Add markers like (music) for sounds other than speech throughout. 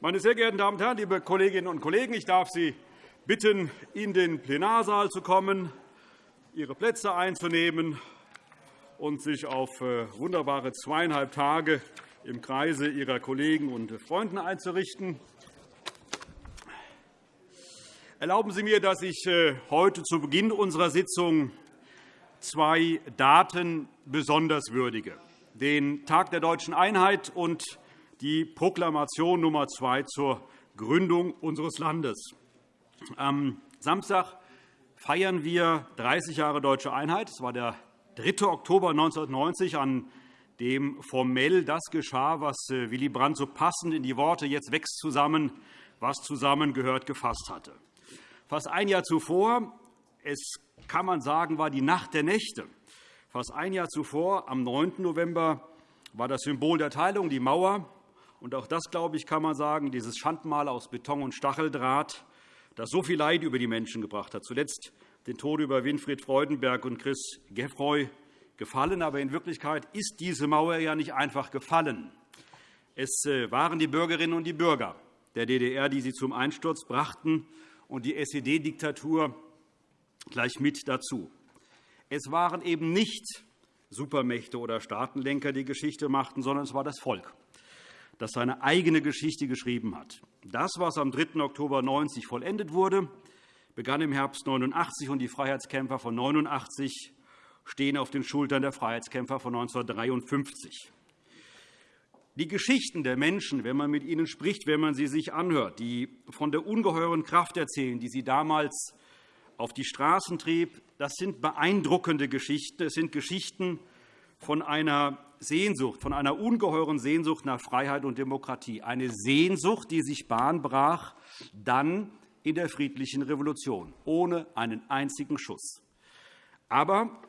Meine sehr geehrten Damen und Herren, liebe Kolleginnen und Kollegen! Ich darf Sie bitten, in den Plenarsaal zu kommen, Ihre Plätze einzunehmen und sich auf äh, wunderbare zweieinhalb Tage im Kreise Ihrer Kollegen und Freunde einzurichten. Erlauben Sie mir, dass ich äh, heute zu Beginn unserer Sitzung zwei Daten besonders würdige, den Tag der Deutschen Einheit und die Proklamation Nummer 2 zur Gründung unseres Landes. Am Samstag feiern wir 30 Jahre Deutsche Einheit. Es war der 3. Oktober 1990, an dem formell das geschah, was äh, Willy Brandt so passend in die Worte »Jetzt wächst zusammen, was zusammengehört« gefasst hatte. Fast ein Jahr zuvor, es kann man sagen, war die Nacht der Nächte. Fast ein Jahr zuvor, am 9. November, war das Symbol der Teilung die Mauer. Und auch das, glaube ich, kann man sagen, dieses Schandmal aus Beton und Stacheldraht, das so viel Leid über die Menschen gebracht hat. Zuletzt den Tod über Winfried Freudenberg und Chris Geffroy gefallen. Aber in Wirklichkeit ist diese Mauer ja nicht einfach gefallen. Es äh, waren die Bürgerinnen und die Bürger der DDR, die sie zum Einsturz brachten, und die SED-Diktatur gleich mit dazu. Es waren eben nicht Supermächte oder Staatenlenker, die Geschichte machten, sondern es war das Volk, das seine eigene Geschichte geschrieben hat. Das, was am 3. Oktober 1990 vollendet wurde, begann im Herbst 89 und die Freiheitskämpfer von 89 stehen auf den Schultern der Freiheitskämpfer von 1953. Die Geschichten der Menschen, wenn man mit ihnen spricht, wenn man sie sich anhört, die von der ungeheuren Kraft erzählen, die sie damals auf die Straßen trieb, das sind beeindruckende Geschichten. Es sind Geschichten von einer Sehnsucht, von einer ungeheuren Sehnsucht nach Freiheit und Demokratie. Eine Sehnsucht, die sich Bahn brach, dann in der friedlichen Revolution, ohne einen einzigen Schuss. Aber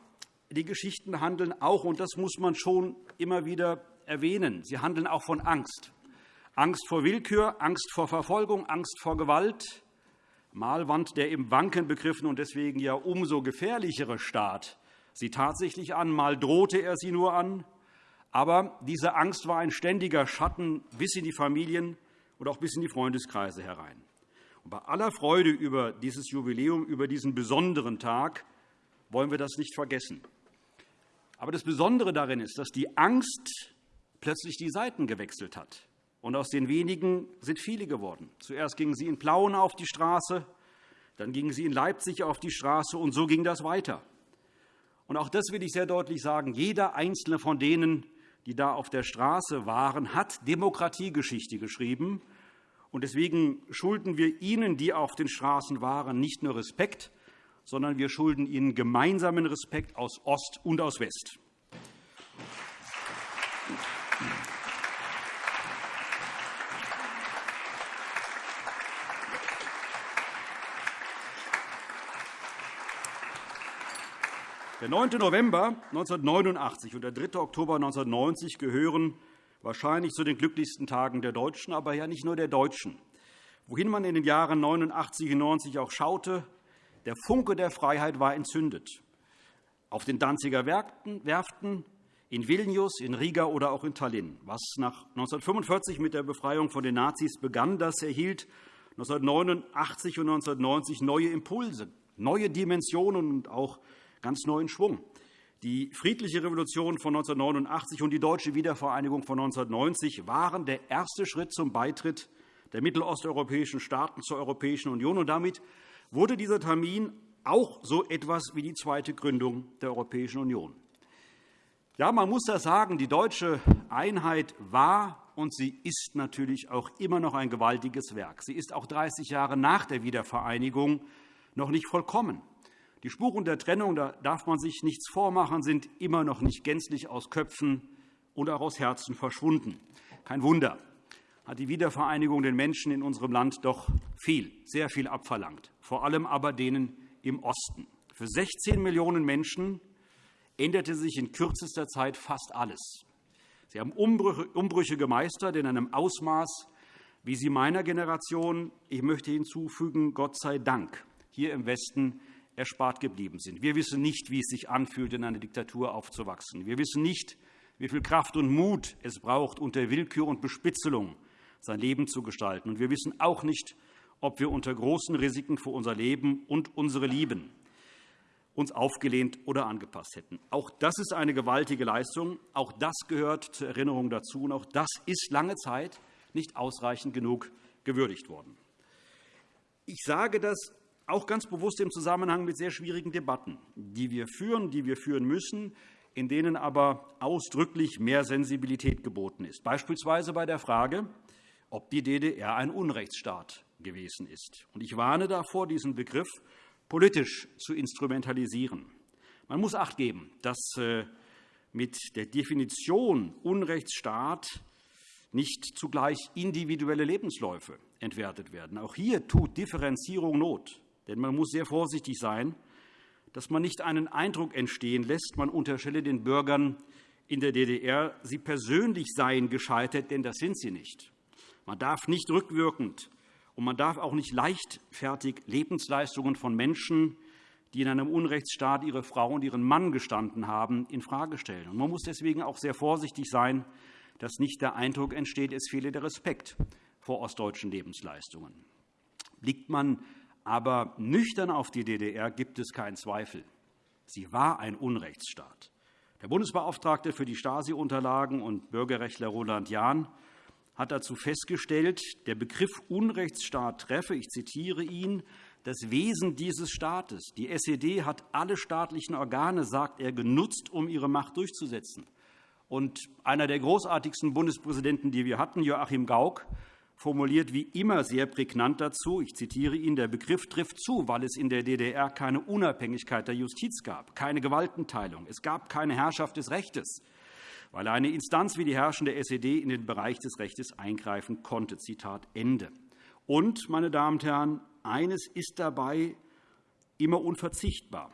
die Geschichten handeln auch, und das muss man schon immer wieder erwähnen, sie handeln auch von Angst. Angst vor Willkür, Angst vor Verfolgung, Angst vor Gewalt. Mal wand der im Wanken begriffene und deswegen ja umso gefährlichere Staat sie tatsächlich an, mal drohte er sie nur an. Aber diese Angst war ein ständiger Schatten bis in die Familien und auch bis in die Freundeskreise herein. Und bei aller Freude über dieses Jubiläum, über diesen besonderen Tag, wollen wir das nicht vergessen. Aber das Besondere darin ist, dass die Angst plötzlich die Seiten gewechselt hat. Und aus den wenigen sind viele geworden. Zuerst gingen sie in Plauen auf die Straße, dann gingen sie in Leipzig auf die Straße, und so ging das weiter. Und auch das will ich sehr deutlich sagen. Jeder einzelne von denen, die da auf der Straße waren, hat Demokratiegeschichte geschrieben. Und deswegen schulden wir Ihnen, die auf den Straßen waren, nicht nur Respekt, sondern wir schulden Ihnen gemeinsamen Respekt aus Ost und aus West. Der 9. November 1989 und der 3. Oktober 1990 gehören wahrscheinlich zu den glücklichsten Tagen der Deutschen, aber ja nicht nur der Deutschen. Wohin man in den Jahren 89 und 90 auch schaute, der Funke der Freiheit war entzündet. Auf den Danziger Werften, in Vilnius, in Riga oder auch in Tallinn. Was nach 1945 mit der Befreiung von den Nazis begann, das erhielt 1989 und 1990 neue Impulse, neue Dimensionen und auch ganz neuen Schwung. Die friedliche Revolution von 1989 und die deutsche Wiedervereinigung von 1990 waren der erste Schritt zum Beitritt der mittelosteuropäischen Staaten zur Europäischen Union. Und damit wurde dieser Termin auch so etwas wie die zweite Gründung der Europäischen Union. Ja, man muss das sagen, die deutsche Einheit war und sie ist natürlich auch immer noch ein gewaltiges Werk. Sie ist auch 30 Jahre nach der Wiedervereinigung noch nicht vollkommen. Die Spuren der Trennung, da darf man sich nichts vormachen, sind immer noch nicht gänzlich aus Köpfen und auch aus Herzen verschwunden. Kein Wunder, hat die Wiedervereinigung den Menschen in unserem Land doch viel, sehr viel abverlangt, vor allem aber denen im Osten. Für 16 Millionen Menschen änderte sich in kürzester Zeit fast alles. Sie haben Umbrüche gemeistert in einem Ausmaß, wie sie meiner Generation, ich möchte hinzufügen, Gott sei Dank, hier im Westen erspart geblieben sind. Wir wissen nicht, wie es sich anfühlt, in einer Diktatur aufzuwachsen. Wir wissen nicht, wie viel Kraft und Mut es braucht, unter Willkür und Bespitzelung sein Leben zu gestalten. Und wir wissen auch nicht, ob wir unter großen Risiken für unser Leben und unsere Lieben uns aufgelehnt oder angepasst hätten. Auch das ist eine gewaltige Leistung. Auch das gehört zur Erinnerung dazu. Und auch das ist lange Zeit nicht ausreichend genug gewürdigt worden. Ich sage das auch ganz bewusst im Zusammenhang mit sehr schwierigen Debatten, die wir führen, die wir führen müssen, in denen aber ausdrücklich mehr Sensibilität geboten ist, beispielsweise bei der Frage, ob die DDR ein Unrechtsstaat gewesen ist. Ich warne davor, diesen Begriff politisch zu instrumentalisieren. Man muss acht geben, dass äh, mit der Definition Unrechtsstaat nicht zugleich individuelle Lebensläufe entwertet werden. Auch hier tut Differenzierung Not. Denn man muss sehr vorsichtig sein, dass man nicht einen Eindruck entstehen lässt, man unterstelle den Bürgern in der DDR, sie persönlich seien gescheitert, denn das sind sie nicht. Man darf nicht rückwirkend und man darf auch nicht leichtfertig Lebensleistungen von Menschen, die in einem Unrechtsstaat ihre Frau und ihren Mann gestanden haben, infrage stellen. Man muss deswegen auch sehr vorsichtig sein, dass nicht der Eindruck entsteht, es fehle der Respekt vor ostdeutschen Lebensleistungen. Blickt man aber nüchtern auf die DDR, gibt es keinen Zweifel. Sie war ein Unrechtsstaat. Der Bundesbeauftragte für die Stasi-Unterlagen und Bürgerrechtler Roland Jahn hat dazu festgestellt, der Begriff Unrechtsstaat treffe, ich zitiere ihn, das Wesen dieses Staates. Die SED hat alle staatlichen Organe, sagt er, genutzt, um ihre Macht durchzusetzen. Und einer der großartigsten Bundespräsidenten, die wir hatten, Joachim Gauck, formuliert wie immer sehr prägnant dazu, ich zitiere ihn, der Begriff trifft zu, weil es in der DDR keine Unabhängigkeit der Justiz gab, keine Gewaltenteilung, es gab keine Herrschaft des Rechtes weil eine Instanz wie die herrschende SED in den Bereich des Rechts eingreifen konnte. Zitat Ende. Und, meine Damen und Herren, eines ist dabei immer unverzichtbar,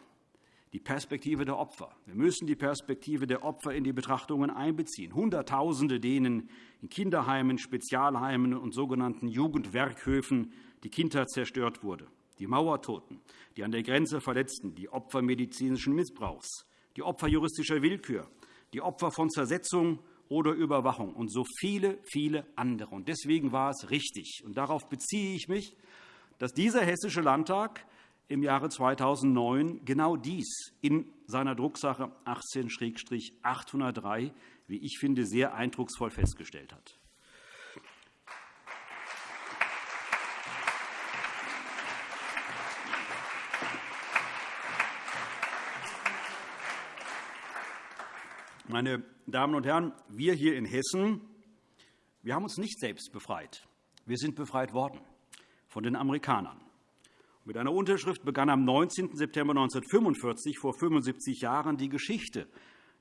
die Perspektive der Opfer. Wir müssen die Perspektive der Opfer in die Betrachtungen einbeziehen. Hunderttausende, denen in Kinderheimen, Spezialheimen und sogenannten Jugendwerkhöfen die Kindheit zerstört wurde, die Mauertoten, die an der Grenze Verletzten, die Opfer medizinischen Missbrauchs, die Opfer juristischer Willkür, die Opfer von Zersetzung oder Überwachung und so viele, viele andere. Deswegen war es richtig, und darauf beziehe ich mich, dass dieser Hessische Landtag im Jahre 2009 genau dies in seiner Drucksache 18-803, wie ich finde, sehr eindrucksvoll festgestellt hat. Meine Damen und Herren, wir hier in Hessen wir haben uns nicht selbst befreit. Wir sind befreit worden von den Amerikanern. Mit einer Unterschrift begann am 19. September 1945, vor 75 Jahren, die Geschichte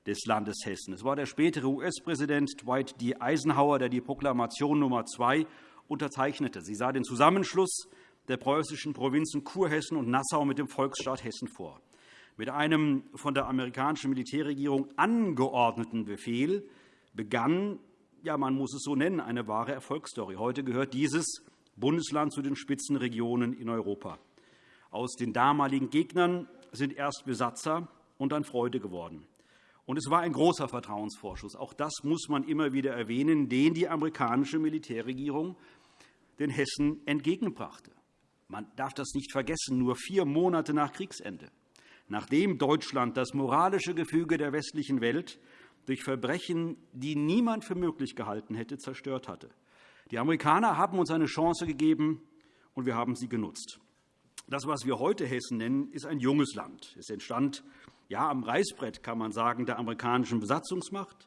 des Landes Hessen. Es war der spätere US-Präsident Dwight D. Eisenhower, der die Proklamation Nummer 2 unterzeichnete. Sie sah den Zusammenschluss der preußischen Provinzen Kurhessen und Nassau mit dem Volksstaat Hessen vor. Mit einem von der amerikanischen Militärregierung angeordneten Befehl begann, ja, man muss es so nennen, eine wahre Erfolgsstory. Heute gehört dieses Bundesland zu den Spitzenregionen in Europa. Aus den damaligen Gegnern sind erst Besatzer und dann Freude geworden. Und es war ein großer Vertrauensvorschuss. Auch das muss man immer wieder erwähnen, den die amerikanische Militärregierung den Hessen entgegenbrachte. Man darf das nicht vergessen, nur vier Monate nach Kriegsende nachdem Deutschland das moralische Gefüge der westlichen Welt durch Verbrechen, die niemand für möglich gehalten hätte, zerstört hatte. Die Amerikaner haben uns eine Chance gegeben, und wir haben sie genutzt. Das, was wir heute Hessen nennen, ist ein junges Land. Es entstand ja, am Reißbrett, kann man sagen, der amerikanischen Besatzungsmacht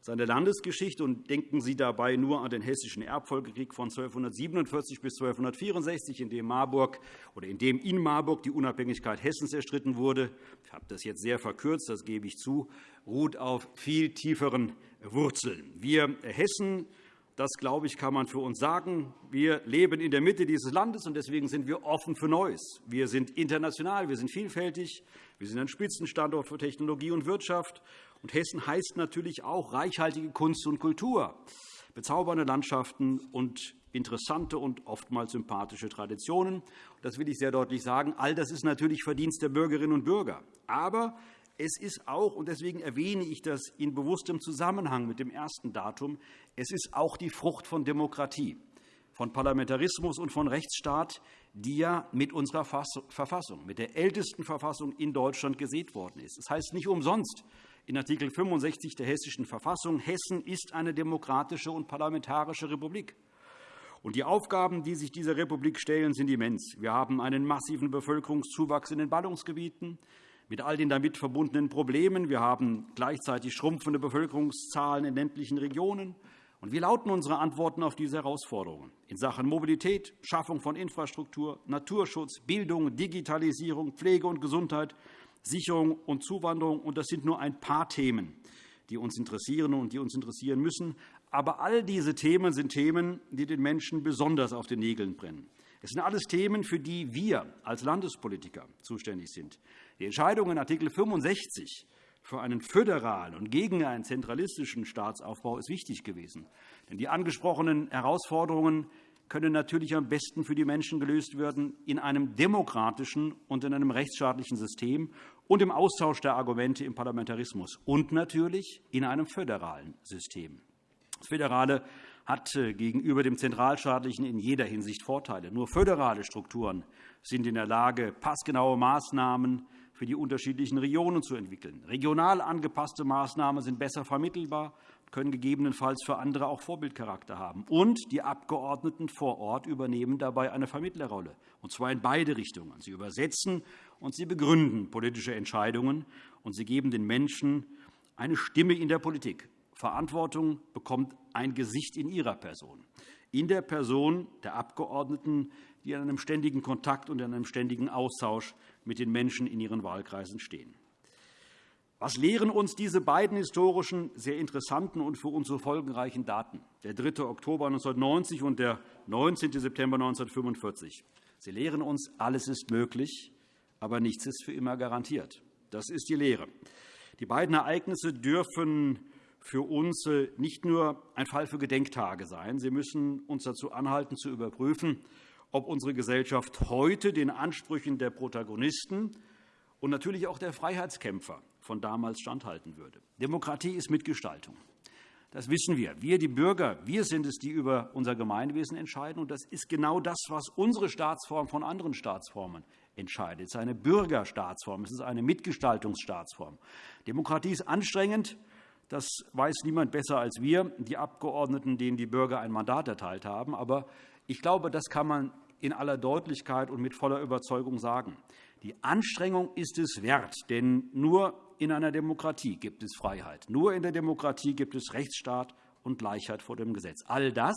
seine Landesgeschichte und denken Sie dabei nur an den Hessischen Erbfolgekrieg von 1247 bis 1264, in dem, Marburg, oder in dem in Marburg die Unabhängigkeit Hessens erstritten wurde. Ich habe das jetzt sehr verkürzt, das gebe ich zu, ruht auf viel tieferen Wurzeln. Wir Hessen das, glaube ich, kann man für uns sagen. Wir leben in der Mitte dieses Landes, und deswegen sind wir offen für Neues. Wir sind international, wir sind vielfältig, wir sind ein Spitzenstandort für Technologie und Wirtschaft. Und Hessen heißt natürlich auch reichhaltige Kunst und Kultur, bezaubernde Landschaften und interessante und oftmals sympathische Traditionen. Das will ich sehr deutlich sagen. All das ist natürlich Verdienst der Bürgerinnen und Bürger. Aber Es ist auch, und deswegen erwähne ich das in bewusstem Zusammenhang mit dem ersten Datum, es ist auch die Frucht von Demokratie, von Parlamentarismus und von Rechtsstaat, die ja mit unserer Verfassung, mit der ältesten Verfassung in Deutschland gesät worden ist. Das heißt nicht umsonst in Art. 65 der Hessischen Verfassung, Hessen ist eine demokratische und parlamentarische Republik. Und die Aufgaben, die sich dieser Republik stellen, sind immens. Wir haben einen massiven Bevölkerungszuwachs in den Ballungsgebieten mit all den damit verbundenen Problemen. Wir haben gleichzeitig schrumpfende Bevölkerungszahlen in ländlichen Regionen. Und wie lauten unsere Antworten auf diese Herausforderungen in Sachen Mobilität, Schaffung von Infrastruktur, Naturschutz, Bildung, Digitalisierung, Pflege und Gesundheit, Sicherung und Zuwanderung? Und das sind nur ein paar Themen, die uns interessieren und die uns interessieren müssen. Aber all diese Themen sind Themen, die den Menschen besonders auf den Nägeln brennen. Es sind alles Themen, für die wir als Landespolitiker zuständig sind. Die Entscheidung in Art. 65 für einen föderalen und gegen einen zentralistischen Staatsaufbau ist wichtig gewesen. Denn die angesprochenen Herausforderungen können natürlich am besten für die Menschen gelöst werden in einem demokratischen und in einem rechtsstaatlichen System und im Austausch der Argumente im Parlamentarismus und natürlich in einem föderalen System. Das Föderale hat äh, gegenüber dem Zentralstaatlichen in jeder Hinsicht Vorteile. Nur föderale Strukturen sind in der Lage, passgenaue Maßnahmen für die unterschiedlichen Regionen zu entwickeln. Regional angepasste Maßnahmen sind besser vermittelbar können gegebenenfalls für andere auch Vorbildcharakter haben. Und die Abgeordneten vor Ort übernehmen dabei eine Vermittlerrolle, und zwar in beide Richtungen. Sie übersetzen und sie begründen politische Entscheidungen, und sie geben den Menschen eine Stimme in der Politik. Verantwortung bekommt ein Gesicht in ihrer Person, in der Person der Abgeordneten, die in einem ständigen Kontakt und in einem ständigen Austausch mit den Menschen in ihren Wahlkreisen stehen. Was lehren uns diese beiden historischen, sehr interessanten und für uns so folgenreichen Daten, der 3. Oktober 1990 und der 19. September 1945? Sie lehren uns, alles ist möglich, aber nichts ist für immer garantiert. Das ist die Lehre. Die beiden Ereignisse dürfen für uns äh, nicht nur ein Fall für Gedenktage sein. Sie müssen uns dazu anhalten, zu überprüfen, ob unsere Gesellschaft heute den Ansprüchen der Protagonisten und natürlich auch der Freiheitskämpfer von damals standhalten würde. Demokratie ist Mitgestaltung. Das wissen wir. Wir, die Bürger, wir sind es, die über unser Gemeinwesen entscheiden. Und das ist genau das, was unsere Staatsform von anderen Staatsformen entscheidet. Es ist eine Bürgerstaatsform, es ist eine Mitgestaltungsstaatsform. Demokratie ist anstrengend. Das weiß niemand besser als wir, die Abgeordneten, denen die Bürger ein Mandat erteilt haben. Aber ich glaube, das kann man in aller Deutlichkeit und mit voller Überzeugung sagen. Die Anstrengung ist es wert, denn nur in einer Demokratie gibt es Freiheit. Nur in der Demokratie gibt es Rechtsstaat und Gleichheit vor dem Gesetz. All das,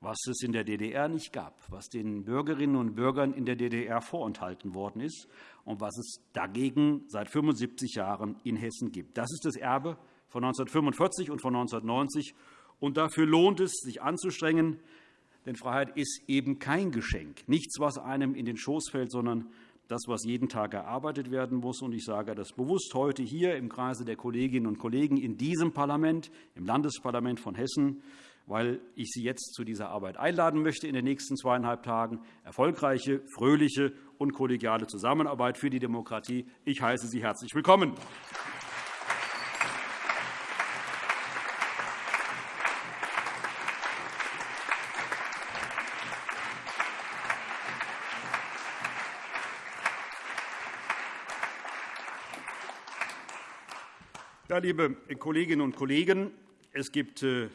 was es in der DDR nicht gab, was den Bürgerinnen und Bürgern in der DDR vorenthalten worden ist und was es dagegen seit 75 Jahren in Hessen gibt. Das ist das Erbe von 1945 und von 1990. Und dafür lohnt es, sich anzustrengen, denn Freiheit ist eben kein Geschenk, nichts, was einem in den Schoß fällt, sondern das, was jeden Tag erarbeitet werden muss. Ich sage das bewusst heute hier im Kreise der Kolleginnen und Kollegen in diesem Parlament, im Landesparlament von Hessen, weil ich Sie jetzt zu dieser Arbeit einladen möchte in den nächsten zweieinhalb Tagen. Erfolgreiche, fröhliche und kollegiale Zusammenarbeit für die Demokratie. Ich heiße Sie herzlich willkommen. Ja, liebe Kolleginnen und Kollegen, es gibt äh,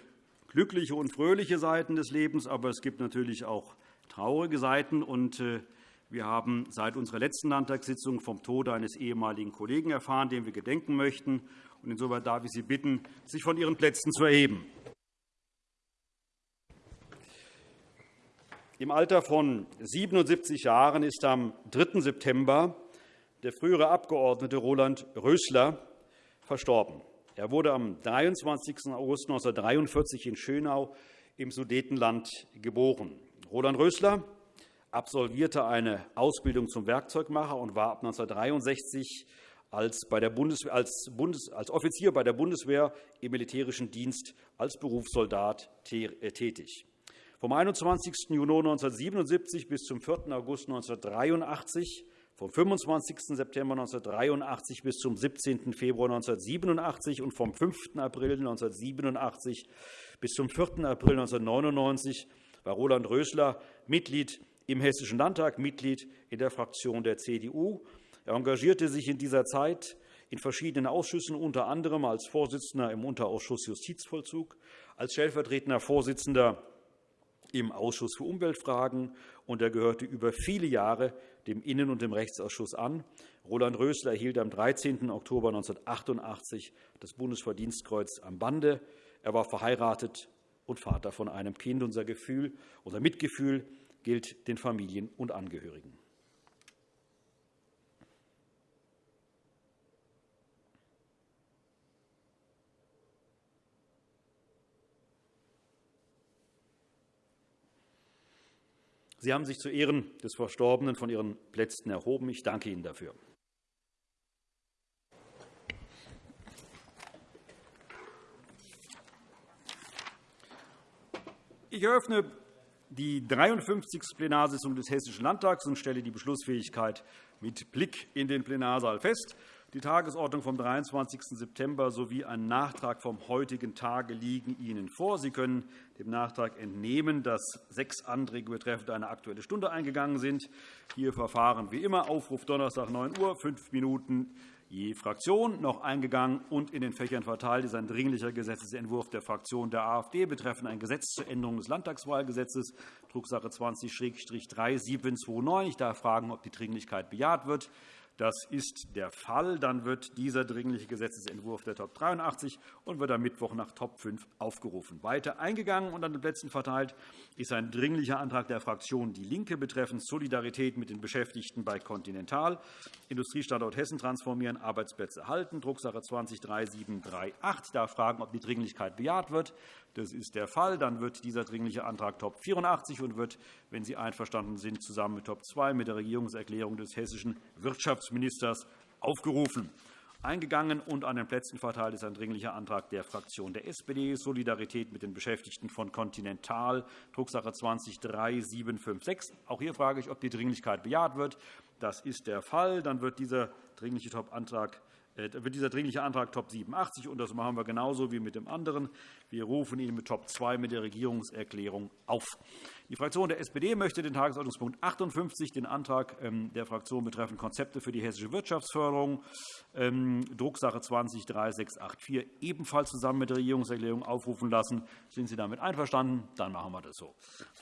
glückliche und fröhliche Seiten des Lebens, aber es gibt natürlich auch traurige Seiten. Äh, wir haben seit unserer letzten Landtagssitzung vom Tode eines ehemaligen Kollegen erfahren, dem wir gedenken möchten. Insoweit darf ich Sie bitten, sich von Ihren Plätzen zu erheben. Im Alter von 77 Jahren ist am 3. September der frühere Abgeordnete Roland Rösler verstorben. Er wurde am 23. August 1943 in Schönau im Sudetenland geboren. Roland Rösler absolvierte eine Ausbildung zum Werkzeugmacher und war ab 1963 als, Bundeswehr, als, Bundes, als Offizier bei der Bundeswehr im militärischen Dienst als Berufssoldat äh, tätig. Vom 21. Juni 1977 bis zum 4. August 1983 vom 25. September 1983 bis zum 17. Februar 1987 und vom 5. April 1987 bis zum 4. April 1999 war Roland Rösler Mitglied im Hessischen Landtag, Mitglied in der Fraktion der CDU. Er engagierte sich in dieser Zeit in verschiedenen Ausschüssen, unter anderem als Vorsitzender im Unterausschuss Justizvollzug, als stellvertretender Vorsitzender im Ausschuss für Umweltfragen, und er gehörte über viele Jahre dem Innen- und dem Rechtsausschuss an. Roland Rösler erhielt am 13. Oktober 1988 das Bundesverdienstkreuz am Bande. Er war verheiratet und Vater von einem Kind. Unser, Gefühl, unser Mitgefühl gilt den Familien und Angehörigen. Sie haben sich zu Ehren des Verstorbenen von Ihren Plätzen erhoben. Ich danke Ihnen dafür. Ich eröffne die 53. Plenarsitzung des Hessischen Landtags und stelle die Beschlussfähigkeit mit Blick in den Plenarsaal fest. Die Tagesordnung vom 23. September sowie ein Nachtrag vom heutigen Tage liegen Ihnen vor. Sie können dem Nachtrag entnehmen, dass sechs Anträge betreffend eine Aktuelle Stunde eingegangen sind. Hier verfahren wie immer Aufruf Donnerstag 9 Uhr, fünf Minuten je Fraktion noch eingegangen und in den Fächern verteilt ist ein Dringlicher Gesetzentwurf der Fraktion der AfD betreffend ein Gesetz zur Änderung des Landtagswahlgesetzes, Drucksache 20-3729. Ich darf fragen, ob die Dringlichkeit bejaht wird. Das ist der Fall. Dann wird dieser Dringliche Gesetzentwurf der Top 83 und wird am Mittwoch nach Top 5 aufgerufen. Weiter eingegangen und an den Plätzen verteilt ist ein Dringlicher Antrag der Fraktion DIE LINKE betreffend Solidarität mit den Beschäftigten bei Continental, Industriestandort Hessen transformieren, Arbeitsplätze halten, Drucksache 20-3738. Ich darf fragen, ob die Dringlichkeit bejaht wird. Das ist der Fall. Dann wird dieser Dringliche Antrag Top 84 und wird, wenn Sie einverstanden sind, zusammen mit Top 2 mit der Regierungserklärung des hessischen Wirtschaftsministers aufgerufen. Eingegangen und an den Plätzen verteilt ist ein Dringlicher Antrag der Fraktion der SPD, Solidarität mit den Beschäftigten von Continental, Drucksache 20-3756. Auch hier frage ich, ob die Dringlichkeit bejaht wird. Das ist der Fall. Dann wird dieser Dringliche Top-Antrag äh, wird dieser Dringliche Antrag Top 87, und das machen wir genauso wie mit dem anderen. Wir rufen ihn mit Top 2 mit der Regierungserklärung auf. Die Fraktion der SPD möchte den Tagesordnungspunkt 58, den Antrag ähm, der Fraktion betreffend Konzepte für die hessische Wirtschaftsförderung, ähm, Drucksache 20-3684, ebenfalls zusammen mit der Regierungserklärung aufrufen lassen. Sind Sie damit einverstanden? Dann machen wir das so.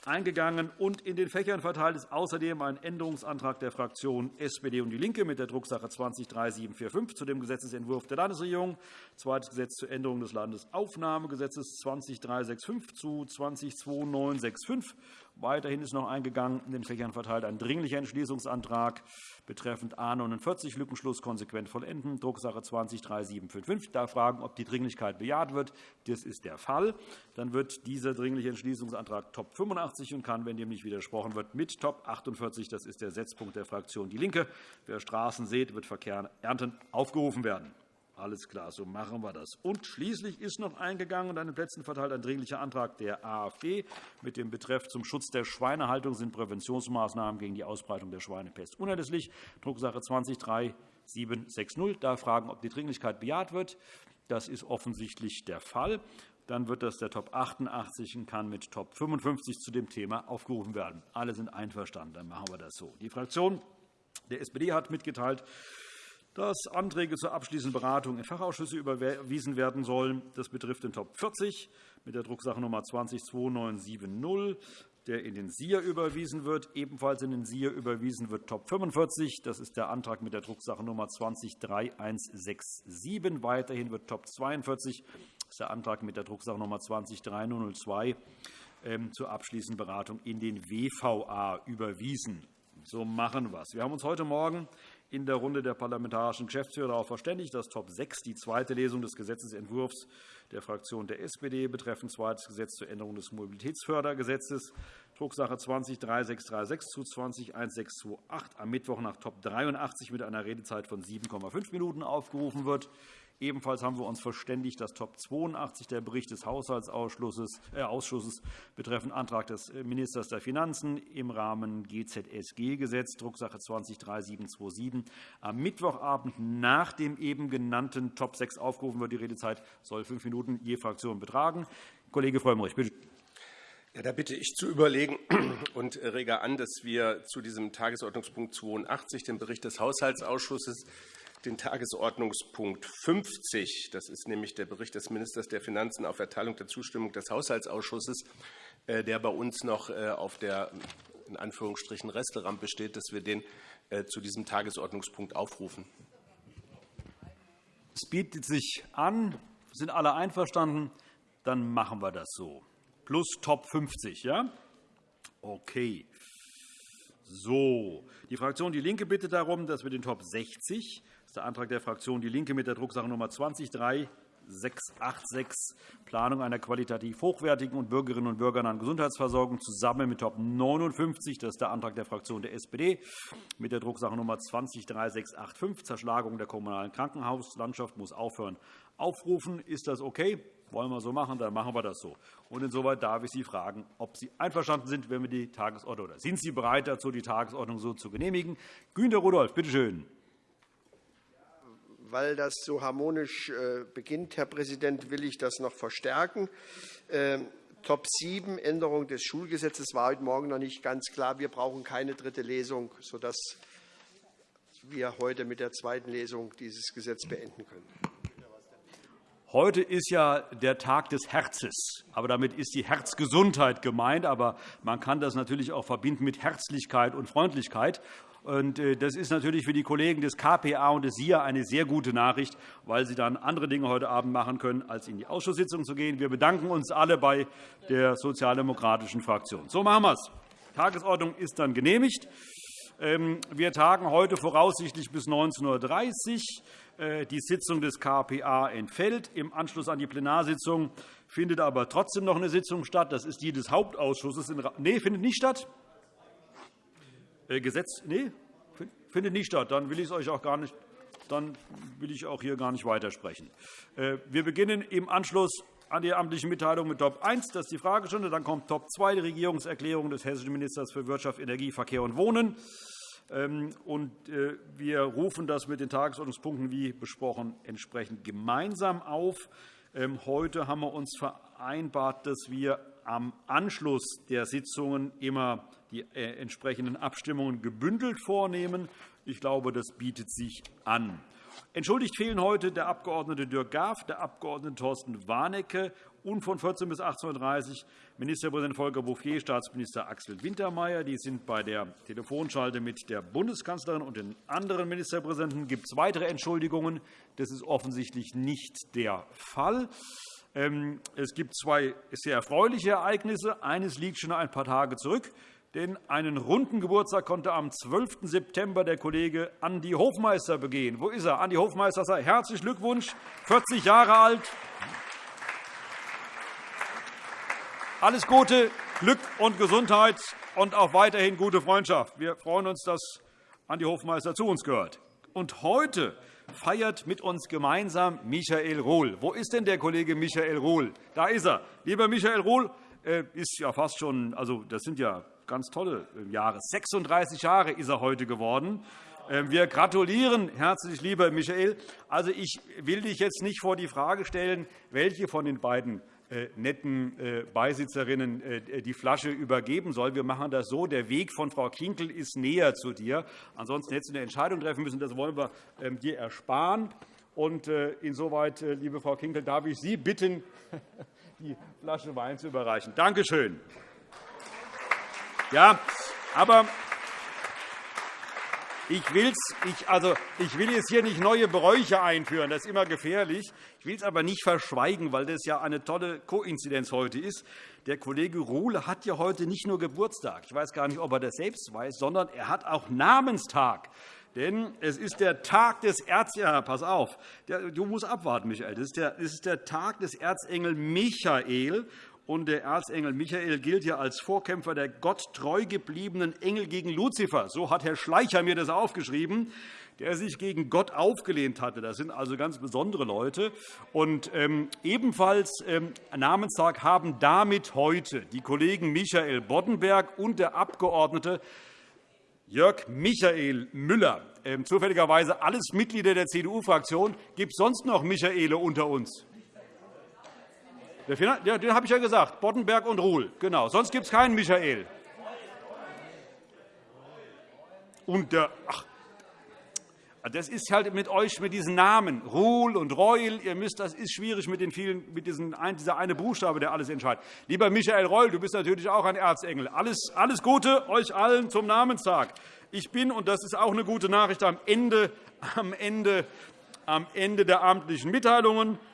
Eingegangen und in den Fächern verteilt ist außerdem ein Änderungsantrag der Fraktionen SPD und DIE LINKE mit der Drucksache 20-3745 zu dem Gesetzentwurf der Landesregierung, zweites Gesetz zur Änderung des Landesaufnahmegesetzes 20-365 zu 20-2965 Weiterhin ist noch eingegangen, in den Fächern verteilt ein Dringlicher Entschließungsantrag betreffend A 49 Lückenschluss konsequent vollenden, Drucksache 20-3755. Ich darf fragen, ob die Dringlichkeit bejaht wird. Das ist der Fall. Dann wird dieser Dringliche Entschließungsantrag Top 85 und kann, wenn dem nicht widersprochen wird, mit Top 48, das ist der Setzpunkt der Fraktion DIE LINKE, wer Straßen sät, wird Verkehr ernten, aufgerufen werden. Alles klar, so machen wir das. Und schließlich ist noch eingegangen und an den Plätzen verteilt ein Dringlicher Antrag der AfD mit dem Betreff zum Schutz der Schweinehaltung sind Präventionsmaßnahmen gegen die Ausbreitung der Schweinepest unerlässlich. Drucksache 20-3760. Da fragen, ob die Dringlichkeit bejaht wird. Das ist offensichtlich der Fall. Dann wird das der Top 88 und kann mit Top 55 zu dem Thema aufgerufen werden. Alle sind einverstanden. Dann machen wir das so. Die Fraktion der SPD hat mitgeteilt, dass Anträge zur abschließenden Beratung in Fachausschüsse überwiesen werden sollen. Das betrifft den Top 40 mit der Drucksache Nummer 20-2970, der in den SIA überwiesen wird. Ebenfalls in den SIA überwiesen wird Top 45. Das ist der Antrag mit der Drucksache Nummer 20-3167. Weiterhin wird Top 42. Das ist der Antrag mit der Drucksache Nummer 20-3002 ähm, zur abschließenden Beratung in den WVA überwiesen. So machen wir es. Wir haben uns heute Morgen in der Runde der parlamentarischen Geschäftsführer darauf verständigt, dass Top 6 die zweite Lesung des Gesetzentwurfs der Fraktion der SPD betreffend zweites Gesetz zur Änderung des Mobilitätsfördergesetzes, Drucksache 20-3636 zu 20-1628, am Mittwoch nach Top 83 mit einer Redezeit von 7,5 Minuten aufgerufen wird. Ebenfalls haben wir uns verständigt, dass Top 82 der Bericht des Haushaltsausschusses äh, betreffend Antrag des äh, Ministers der Finanzen im Rahmen GZSG-Gesetz, Drucksache 203727, am Mittwochabend nach dem eben genannten Top 6 aufgerufen wird. Die Redezeit soll fünf Minuten je Fraktion betragen. Kollege Frömmrich, bitte. Ja, da bitte ich zu überlegen (clears throat) und rege an, dass wir zu diesem Tagesordnungspunkt 82, dem Bericht des Haushaltsausschusses, den Tagesordnungspunkt 50, das ist nämlich der Bericht des Ministers der Finanzen auf Erteilung der Zustimmung des Haushaltsausschusses, äh, der bei uns noch äh, auf der in Anführungsstrichen Resterampe steht, dass wir den äh, zu diesem Tagesordnungspunkt aufrufen. Es bietet sich an. Sind alle einverstanden? Dann machen wir das so. Plus Top 50, ja? Okay. So, die Fraktion DIE LINKE bittet darum, dass wir den Top 60 das ist der Antrag der Fraktion DIE LINKE mit der Drucksache Nummer 20386, Planung einer qualitativ hochwertigen und Bürgerinnen und Bürgern Gesundheitsversorgung zusammen mit Top 59. Das ist der Antrag der Fraktion der SPD mit der Drucksache Nummer 2038685, Zerschlagung der kommunalen Krankenhauslandschaft muss aufhören. Aufrufen, ist das okay? Wollen wir so machen, dann machen wir das so. Und insoweit darf ich Sie fragen, ob Sie einverstanden sind, wenn wir die Tagesordnung oder sind Sie bereit dazu, die Tagesordnung so zu genehmigen? Günter Rudolph, bitte schön weil das so harmonisch äh, beginnt, Herr Präsident, will ich das noch verstärken. Ähm, Top 7, Änderung des Schulgesetzes, war heute Morgen noch nicht ganz klar. Wir brauchen keine dritte Lesung, sodass wir heute mit der zweiten Lesung dieses Gesetz beenden können. Heute ist ja der Tag des Herzes, aber damit ist die Herzgesundheit gemeint. Aber man kann das natürlich auch verbinden mit Herzlichkeit und Freundlichkeit. Äh, das ist natürlich für die Kollegen des KPA und des SIA eine sehr gute Nachricht, weil sie dann andere Dinge heute Abend machen können, als in die Ausschusssitzung zu gehen. Wir bedanken uns alle bei der sozialdemokratischen Fraktion. So machen wir es. Die Tagesordnung ist dann genehmigt. Ähm, wir tagen heute voraussichtlich bis 19.30 Uhr. Äh, die Sitzung des KPA entfällt. Im Anschluss an die Plenarsitzung findet aber trotzdem noch eine Sitzung statt. Das ist die des Hauptausschusses. Nein, findet nicht statt. Äh, Gesetz nee, findet nicht statt. Dann will ich es euch auch gar nicht dann will ich auch hier gar nicht weitersprechen. Äh, wir beginnen im Anschluss an die amtliche Mitteilung mit Top 1. Das ist die Fragestunde. Dann kommt Top 2, die Regierungserklärung des hessischen Ministers für Wirtschaft, Energie, Verkehr und Wohnen. Ähm, äh, wir rufen das mit den Tagesordnungspunkten, wie besprochen, entsprechend gemeinsam auf. Ähm, heute haben wir uns vereinbart, dass wir am Anschluss der Sitzungen immer die äh, entsprechenden Abstimmungen gebündelt vornehmen. Ich glaube, das bietet sich an. Entschuldigt fehlen heute der Abg. Dirk Gaff, der Abg. Thorsten Warnecke und von 14 bis 18.30 Uhr Ministerpräsident Volker Bouffier, Staatsminister Axel Wintermeyer. Die sind bei der Telefonschalte mit der Bundeskanzlerin und den anderen Ministerpräsidenten. Gibt es weitere Entschuldigungen? Das ist offensichtlich nicht der Fall. Ähm, es gibt zwei sehr erfreuliche Ereignisse. Eines liegt schon ein paar Tage zurück. Denn einen runden Geburtstag konnte am 12. September der Kollege Andi Hofmeister begehen. Wo ist er? Andi Hofmeister, herzlichen Glückwunsch, 40 Jahre alt. Alles Gute, Glück und Gesundheit und auch weiterhin gute Freundschaft. Wir freuen uns, dass Andi Hofmeister zu uns gehört. Und heute feiert mit uns gemeinsam Michael Rohl. Wo ist denn der Kollege Michael Rohl? Da ist er. Lieber Michael Rohl, äh, ist ja fast schon, also das sind ja ganz tolle äh, Jahre. 36 Jahre ist er heute geworden. Ähm, wir gratulieren herzlich, lieber Michael. Also, ich will dich jetzt nicht vor die Frage stellen, welche von den beiden netten äh, Beisitzerinnen die Flasche übergeben soll. Wir machen das so. Der Weg von Frau Kinkel ist näher zu dir. Ansonsten hättest du eine Entscheidung treffen müssen. Das wollen wir ähm, dir ersparen. Und insoweit, liebe Frau Kinkel, darf ich Sie bitten, (laughs) die Flasche Wein zu überreichen. Danke schön. Ja, aber ich, will's, ich, also, ich will jetzt hier nicht neue Bräuche einführen. Das ist immer gefährlich. Ich will es aber nicht verschweigen, weil das ja eine tolle Koinzidenz heute ist. Der Kollege Ruhle hat ja heute nicht nur Geburtstag. Ich weiß gar nicht, ob er das selbst weiß, sondern er hat auch Namenstag. Denn es ist der Tag des Erzengels. Pass auf, du musst abwarten, Michael. Es ist der Tag des Erzengel Michael. Und der Erzengel Michael gilt ja als Vorkämpfer der Gott treu gebliebenen Engel gegen Luzifer. So hat Herr Schleicher mir das aufgeschrieben der sich gegen Gott aufgelehnt hatte. Das sind also ganz besondere Leute. Und ähm, ebenfalls ähm, Namenstag haben damit heute die Kollegen Michael Boddenberg und der Abgeordnete Jörg Michael Müller. Ähm, zufälligerweise alles Mitglieder der CDU-Fraktion. Gibt es sonst noch Michaele unter uns? Den habe ich ja gesagt, Boddenberg und Ruhl. Genau. Sonst gibt es keinen Michael. Und der, ach, das ist halt mit euch, mit diesen Namen, Ruhl und Reul. Ihr müsst, das ist schwierig mit, den vielen, mit diesen, dieser eine Buchstabe, der alles entscheidet. Lieber Michael Reul, du bist natürlich auch ein Erzengel. Alles, alles Gute euch allen zum Namenstag. Ich bin, und das ist auch eine gute Nachricht, am Ende, am Ende, am Ende der amtlichen Mitteilungen.